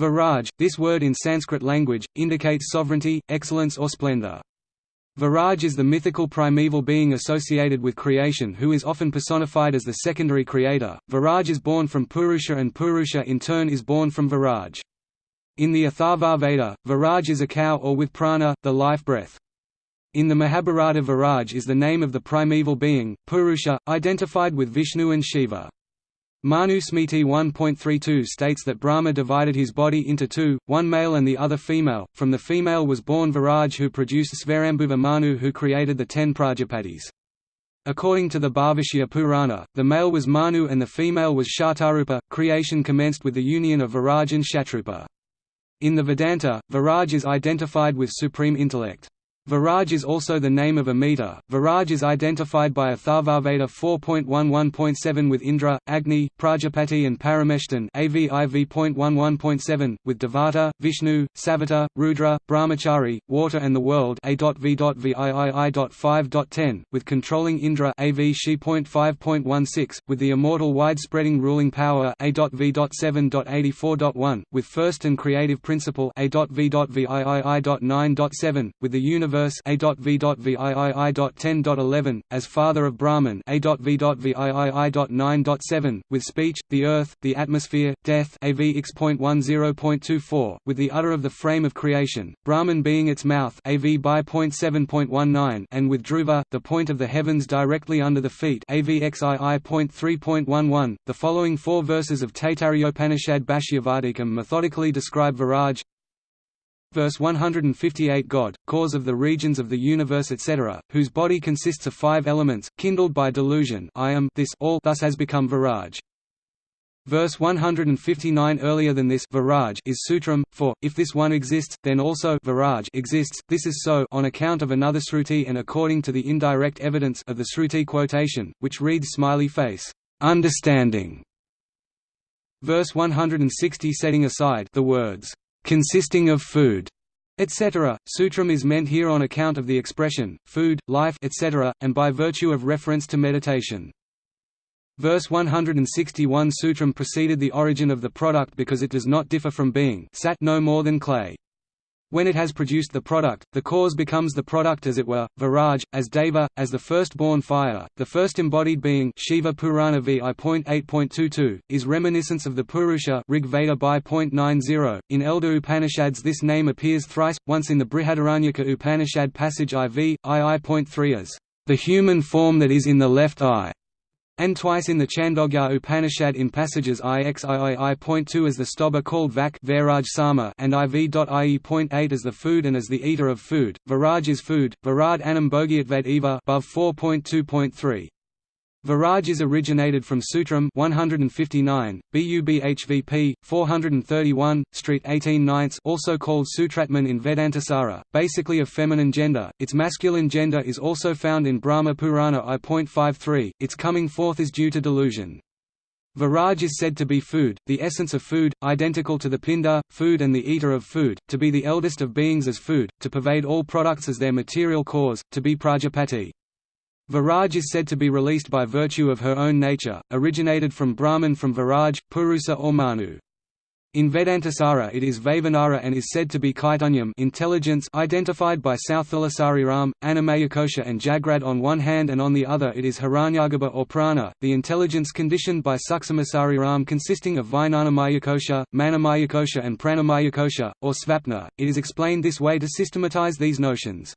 Viraj, this word in Sanskrit language, indicates sovereignty, excellence or splendor. Viraj is the mythical primeval being associated with creation who is often personified as the secondary creator. Viraj is born from Purusha and Purusha in turn is born from Viraj. In the Atharva Veda, Viraj is a cow or with prana, the life breath. In the Mahabharata Viraj is the name of the primeval being, Purusha, identified with Vishnu and Shiva. Manu Smriti 1.32 states that Brahma divided his body into two, one male and the other female. From the female was born Viraj who produced Svayambhuva Manu who created the ten Prajapatis. According to the Bhavishya Purana, the male was Manu and the female was Shatarupa. Creation commenced with the union of Viraj and Shatrupa. In the Vedanta, Viraj is identified with supreme intellect. Viraj is also the name of a meter. Viraj is identified by Atharvaveda 4.11.7 with Indra, Agni, Prajapati and Parameshtan AVIV.11.7, with Devata, Vishnu, Savita, Rudra, Brahmachari, water and the world A.V.VIII.5.10, with controlling Indra AV She.5.16, with the immortal wide-spreading ruling power A.V.7.84.1, with first and creative principle A.V.VIII.9.7, with the universe universe A.V.VIII.10.11, as father of Brahman A.V.VIII.9.7, with speech, the earth, the atmosphere, death AVX.10.24, with the udder of the frame of creation, Brahman being its mouth AV by .7.19 and with Dhruva, the point of the heavens directly under the feet AVXII.3.11. The following four verses of Taittiriyopanishad Bhashyavadikam methodically describe Viraj, Verse 158 God, cause of the regions of the universe etc., whose body consists of five elements, kindled by delusion I am this all thus has become Viraj. Verse 159 Earlier than this Viraj is Sutram, for, if this one exists, then also Viraj exists, this is so on account of another Sruti and according to the indirect evidence of the Sruti quotation, which reads smiley face, understanding. Verse 160 Setting aside the words, consisting of food, etc. Sutram is meant here on account of the expression, food, life etc., and by virtue of reference to meditation. Verse 161 Sutram preceded the origin of the product because it does not differ from being sat no more than clay. When it has produced the product, the cause becomes the product as it were, Viraj, as Deva, as the firstborn fire, the first embodied being Shiva Purana vi.8.22, is reminiscence of the Purusha Rig Veda by .90. In elder Upanishads this name appears thrice, once in the Brihadaranyaka Upanishad passage IV, II.3 as, "...the human form that is in the left eye." And twice in the Chandogya Upanishad in passages IXIII.2 as the stobha called Vak and IV.IE.8 as the food and as the eater of food. Viraj is food, Virad Anam Bhogyatvad Eva above 4.2.3. Viraj is originated from Sutram 159, BUBHVP 431, Street 18 ninths also called Sutratman in Vedantasara, basically of feminine gender. Its masculine gender is also found in Brahma Purana I.53. Its coming forth is due to delusion. Viraj is said to be food, the essence of food, identical to the pinda, food and the eater of food, to be the eldest of beings as food, to pervade all products as their material cause, to be Prajapati. Viraj is said to be released by virtue of her own nature, originated from Brahman from Viraj, Purusa or Manu. In Vedantasara it is Vaivanara and is said to be Kaitanyam intelligence identified by Southilasariram, Annamayakosha and Jagrad on one hand and on the other it is Hiranyagarbha or Prana, the intelligence conditioned by Suksamasarirām consisting of Vijnanamayakosha, Manomayakosha and Pranamayakosha, or Svapna. It is explained this way to systematize these notions.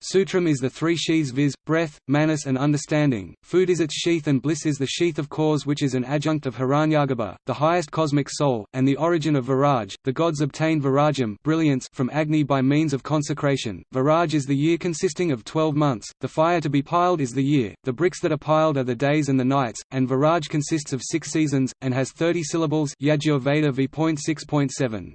Sutram is the three sheaths viz., breath, manas and understanding, food is its sheath and bliss is the sheath of cause which is an adjunct of Hiranyagarbha, the highest cosmic soul, and the origin of Viraj. The gods obtained Virajam brilliance from Agni by means of consecration. Viraj is the year consisting of twelve months, the fire to be piled is the year, the bricks that are piled are the days and the nights, and Viraj consists of six seasons, and has thirty syllables Yajur Veda v.6.7.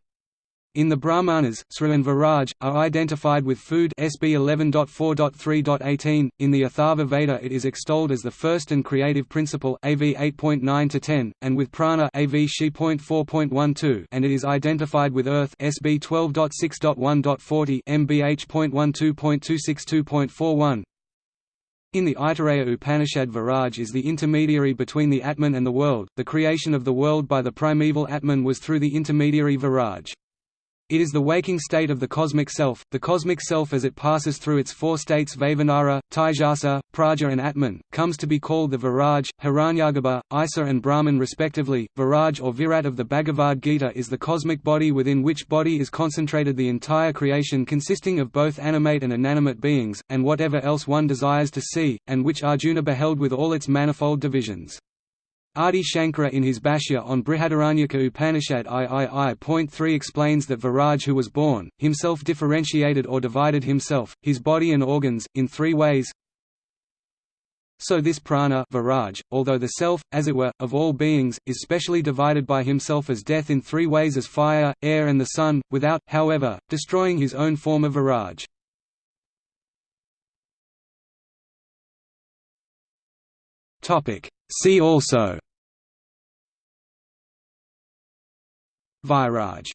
In the Brahmanas, Sri and Viraj, are identified with food SB 11.4.3.18. In the Atharva Veda it is extolled as the first and creative principle AV 8.9-10, and with prana AV She.4.12 and it is identified with earth SB 12.6.1.40 MBH.12.262.41. In the Aitareya Upanishad Viraj is the intermediary between the Atman and the world, the creation of the world by the primeval Atman was through the intermediary Viraj. It is the waking state of the cosmic self, the cosmic self as it passes through its four states Vavanara, Taijasa, Prajna and Atman, comes to be called the Viraj, Hiranyagarbha, Isa and Brahman respectively. Viraj or Virat of the Bhagavad Gita is the cosmic body within which body is concentrated the entire creation consisting of both animate and inanimate beings, and whatever else one desires to see, and which Arjuna beheld with all its manifold divisions. Adi Shankara in his Bhashya on Brihadaranyaka Upanishad III.3 explains that Viraj who was born, himself differentiated or divided himself, his body and organs, in three ways. So this prana Viraj, although the self, as it were, of all beings, is specially divided by himself as death in three ways as fire, air and the sun, without, however, destroying his own form of Viraj. See also. Viraj